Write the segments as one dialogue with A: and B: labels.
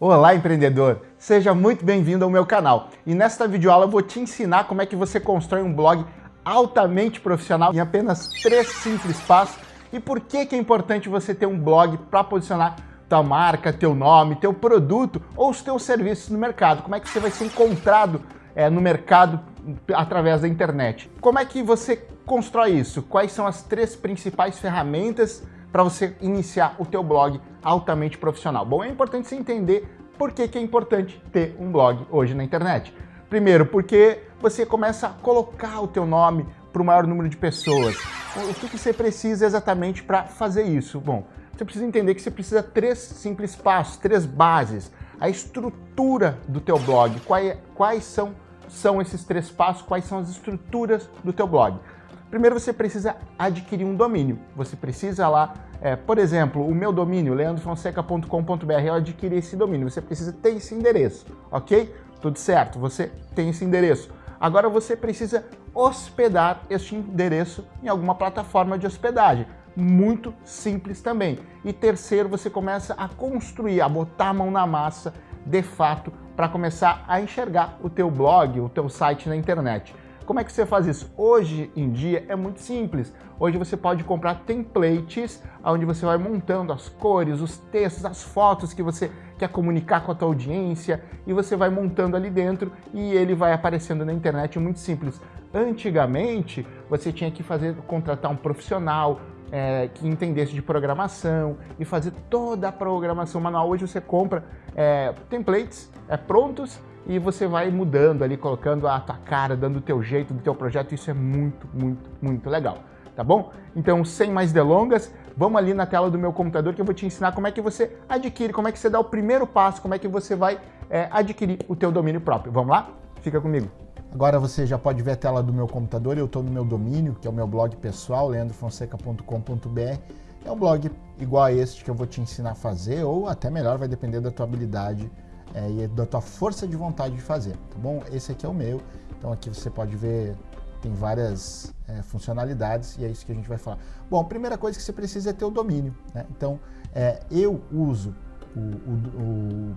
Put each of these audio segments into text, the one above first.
A: Olá, empreendedor! Seja muito bem-vindo ao meu canal. E nesta videoaula eu vou te ensinar como é que você constrói um blog altamente profissional em apenas três simples passos e por que, que é importante você ter um blog para posicionar tua marca, teu nome, teu produto ou os teus serviços no mercado. Como é que você vai ser encontrado é, no mercado através da internet. Como é que você constrói isso? Quais são as três principais ferramentas para você iniciar o teu blog altamente profissional? Bom, é importante você entender por que, que é importante ter um blog hoje na internet. Primeiro, porque você começa a colocar o teu nome para o maior número de pessoas. O que, que você precisa exatamente para fazer isso? Bom, você precisa entender que você precisa três simples passos, três bases. A estrutura do teu blog, quais, quais são, são esses três passos, quais são as estruturas do teu blog. Primeiro você precisa adquirir um domínio. Você precisa lá, é, por exemplo, o meu domínio, leandrofonseca.com.br, eu adquiri esse domínio. Você precisa ter esse endereço, ok? Tudo certo, você tem esse endereço. Agora você precisa hospedar este endereço em alguma plataforma de hospedagem. Muito simples também. E terceiro, você começa a construir, a botar a mão na massa, de fato, para começar a enxergar o teu blog, o teu site na internet. Como é que você faz isso? Hoje em dia é muito simples. Hoje você pode comprar templates onde você vai montando as cores, os textos, as fotos que você quer comunicar com a tua audiência e você vai montando ali dentro e ele vai aparecendo na internet muito simples. Antigamente você tinha que fazer contratar um profissional, é, que entendesse de programação e fazer toda a programação manual. Hoje você compra é, templates é, prontos e você vai mudando ali, colocando a tua cara, dando o teu jeito do teu projeto, isso é muito, muito, muito legal, tá bom? Então, sem mais delongas, vamos ali na tela do meu computador que eu vou te ensinar como é que você adquire, como é que você dá o primeiro passo, como é que você vai é, adquirir o teu domínio próprio. Vamos lá? Fica comigo. Agora você já pode ver a tela do meu computador, eu estou no meu domínio, que é o meu blog pessoal, leandrofonseca.com.br. É um blog igual a este que eu vou te ensinar a fazer, ou até melhor, vai depender da tua habilidade é, e da tua força de vontade de fazer, tá bom? Esse aqui é o meu, então aqui você pode ver, tem várias é, funcionalidades e é isso que a gente vai falar. Bom, a primeira coisa que você precisa é ter o domínio, né? Então, é, eu uso, o, o, o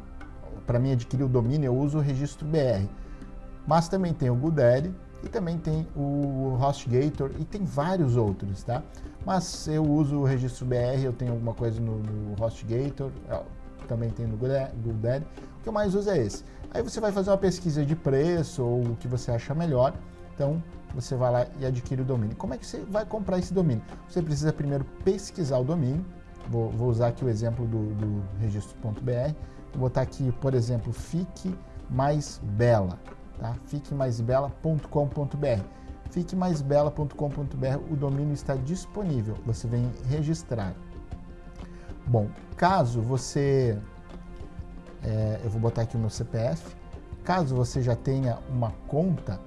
A: para mim adquirir o domínio, eu uso o registro BR, mas também tem o GoDaddy e também tem o HostGator e tem vários outros, tá? Mas eu uso o registro BR, eu tenho alguma coisa no, no HostGator, também tem no GoDaddy. O que eu mais uso é esse. Aí você vai fazer uma pesquisa de preço ou o que você acha melhor. Então, você vai lá e adquire o domínio. Como é que você vai comprar esse domínio? Você precisa primeiro pesquisar o domínio. Vou, vou usar aqui o exemplo do, do registro.br. Vou botar aqui, por exemplo, fique mais bela. Tá? fiquemaisbela.com.br fiquemaisbela.com.br, o domínio está disponível, você vem registrar. Bom, caso você, é, eu vou botar aqui o meu CPF, caso você já tenha uma conta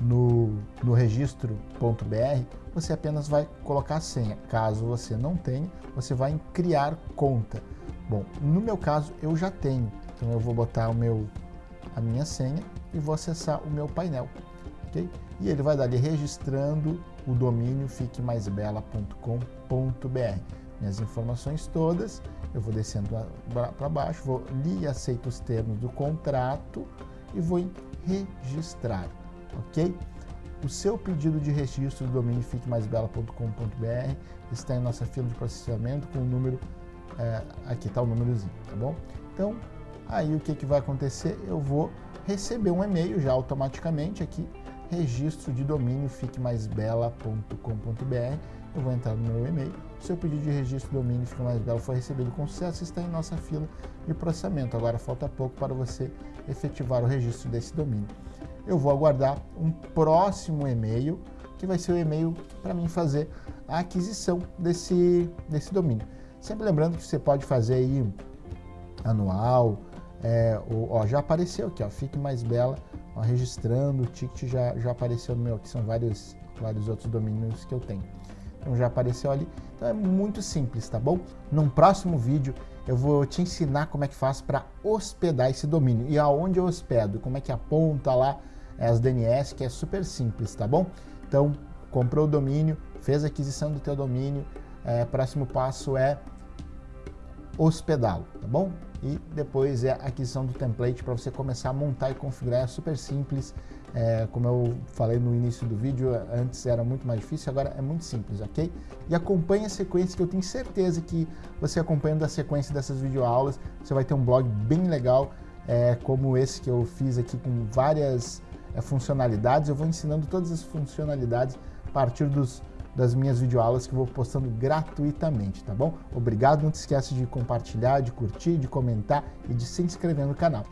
A: no, no registro.br, você apenas vai colocar a senha. Caso você não tenha, você vai em criar conta. Bom, no meu caso eu já tenho, então eu vou botar o meu, a minha senha e vou acessar o meu painel. Okay? E ele vai dar ali registrando o domínio fiquemaisbela.com.br minhas informações todas, eu vou descendo para baixo, vou li aceito os termos do contrato e vou em registrar, ok? O seu pedido de registro do domínio fiquemaisbela.com.br está em nossa fila de processamento com o número, é, aqui está o númerozinho, tá bom? Então, aí o que, que vai acontecer? Eu vou receber um e-mail já automaticamente aqui, registro de domínio fiquemaisbela.com.br eu vou entrar no meu e-mail. Seu pedido de registro do domínio Fica Mais Belo foi recebido com sucesso e está em nossa fila de processamento. Agora falta pouco para você efetivar o registro desse domínio. Eu vou aguardar um próximo e-mail, que vai ser o e-mail para mim fazer a aquisição desse, desse domínio. Sempre lembrando que você pode fazer aí anual, é, ó, já apareceu aqui, ó, Fique Mais Bela, ó, registrando, o ticket já, já apareceu no meu, aqui são vários, vários outros domínios que eu tenho. Então já apareceu ali. Então é muito simples, tá bom? Num próximo vídeo eu vou te ensinar como é que faz para hospedar esse domínio e aonde eu hospedo, como é que aponta lá as DNS, que é super simples, tá bom? Então, comprou o domínio, fez a aquisição do teu domínio, é, próximo passo é hospedá-lo, tá bom? e depois é a aquisição do template para você começar a montar e configurar, é super simples, é, como eu falei no início do vídeo, antes era muito mais difícil, agora é muito simples, ok? E acompanhe a sequência que eu tenho certeza que você acompanhando a sequência dessas videoaulas, você vai ter um blog bem legal, é, como esse que eu fiz aqui com várias é, funcionalidades, eu vou ensinando todas as funcionalidades a partir dos das minhas videoaulas que eu vou postando gratuitamente, tá bom? Obrigado, não te esquece de compartilhar, de curtir, de comentar e de se inscrever no canal.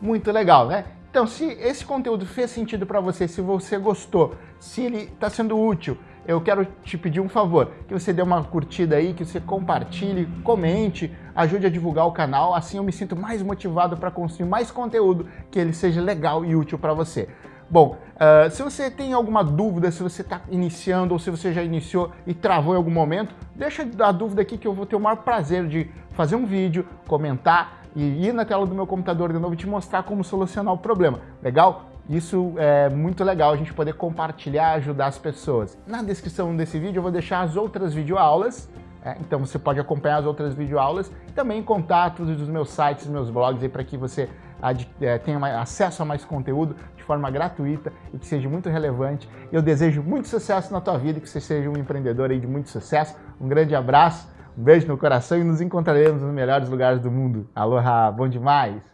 A: Muito legal, né? Então, se esse conteúdo fez sentido para você, se você gostou, se ele está sendo útil, eu quero te pedir um favor, que você dê uma curtida aí, que você compartilhe, comente, ajude a divulgar o canal, assim eu me sinto mais motivado para construir mais conteúdo que ele seja legal e útil para você. Bom, uh, se você tem alguma dúvida, se você está iniciando ou se você já iniciou e travou em algum momento, deixa a dúvida aqui que eu vou ter o maior prazer de fazer um vídeo, comentar e ir na tela do meu computador de novo e te mostrar como solucionar o problema. Legal? Isso é muito legal a gente poder compartilhar, ajudar as pessoas. Na descrição desse vídeo eu vou deixar as outras videoaulas, é, então você pode acompanhar as outras videoaulas e também contatos dos meus sites, meus blogs para que você é, tenha acesso a mais conteúdo de forma gratuita e que seja muito relevante. Eu desejo muito sucesso na tua vida, que você seja um empreendedor de muito sucesso. Um grande abraço, um beijo no coração e nos encontraremos nos melhores lugares do mundo. Aloha, bom demais!